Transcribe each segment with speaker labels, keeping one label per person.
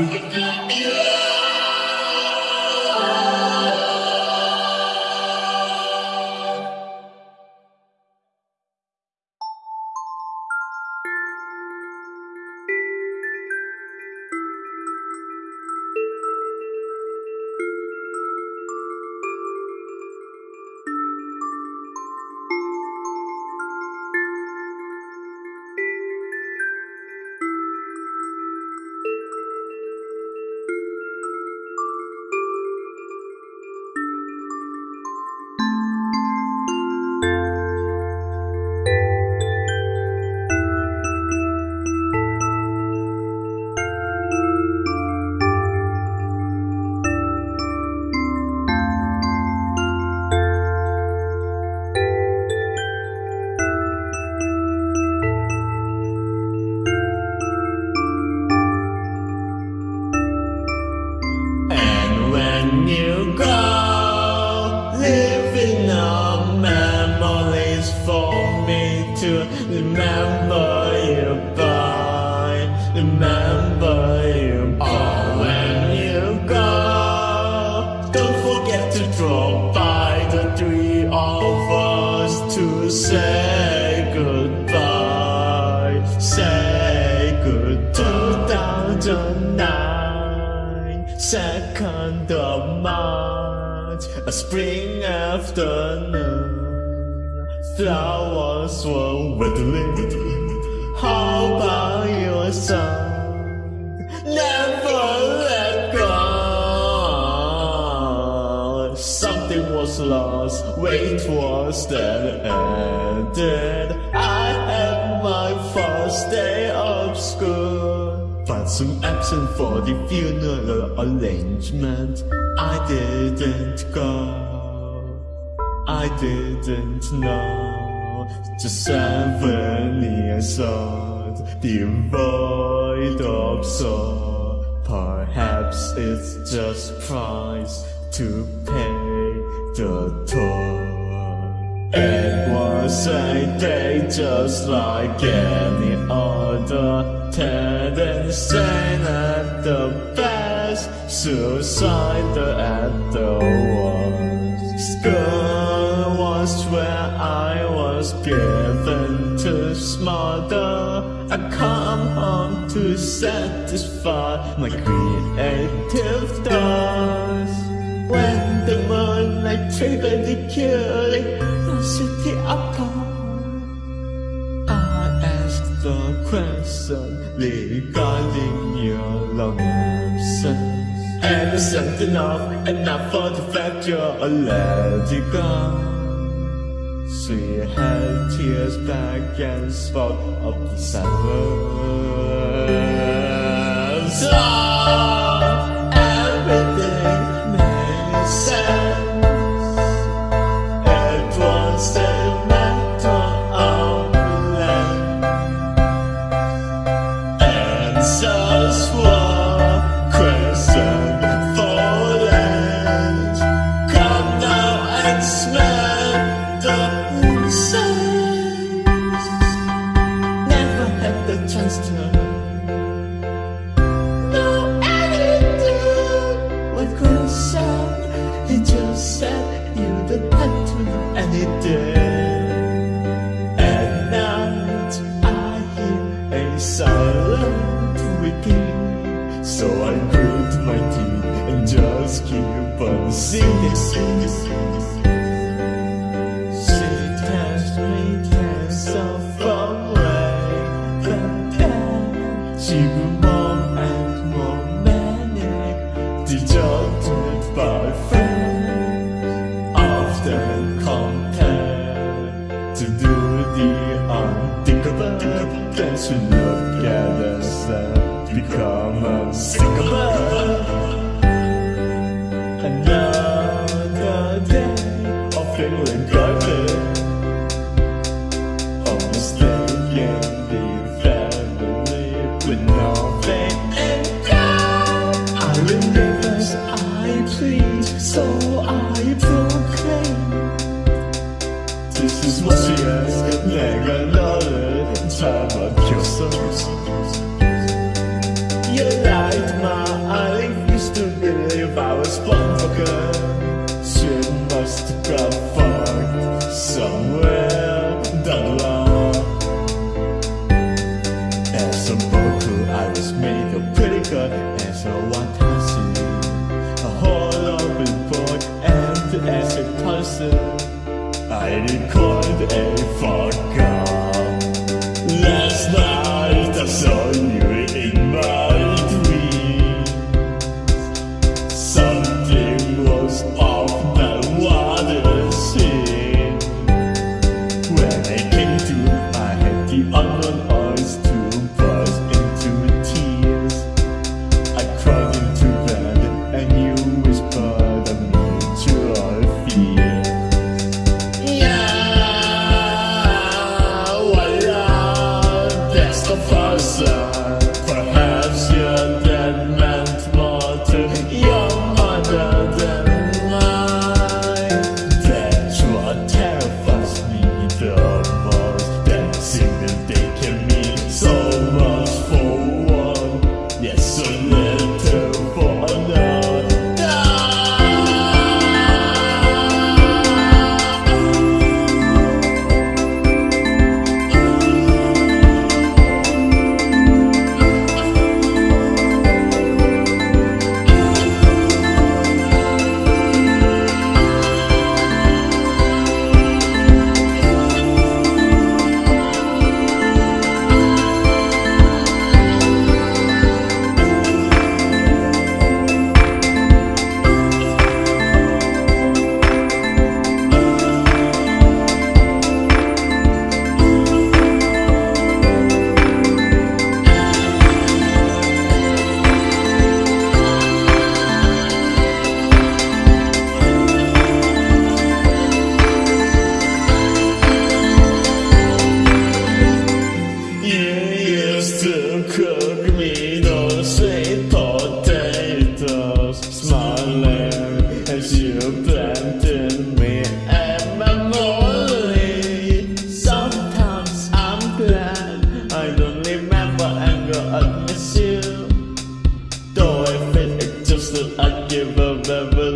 Speaker 1: And spring afternoon. Flowers were whittling. How about your song? Never let go. Something was lost, wait was then ended. I had my first day of school. But soon absent for the funeral arrangement. I didn't go. I didn't know. Just seven years old, devoid of soul. Perhaps it's just price to pay the toll. It was a day just like any other. Ted and sane at the best, suicidal at the worst. School was where I was given to smother. I come home to satisfy my creative thirst. When the moonlight the killing, the city apart. I asked the question regarding your long absence. And it's something enough, enough for the fact you're already gone. She had tears back and spoke of the silence. Oh, hear a silent weeping. So I grit my teeth and just keep on singing. Me there's so far away, but then she grew more and more manic, dejected by friends, often compared to do the Um, unthinkable. Then she look at us and become unsinkable. Another Jesus. will I give a revolution?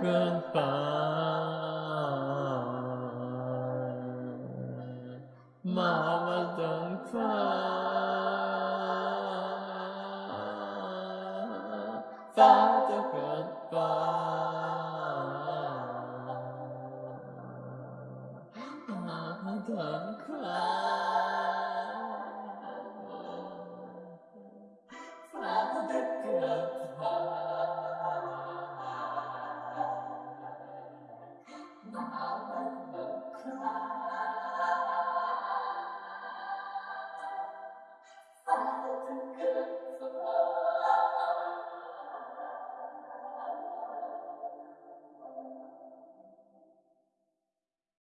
Speaker 1: Goodbye. Mama, don't cry.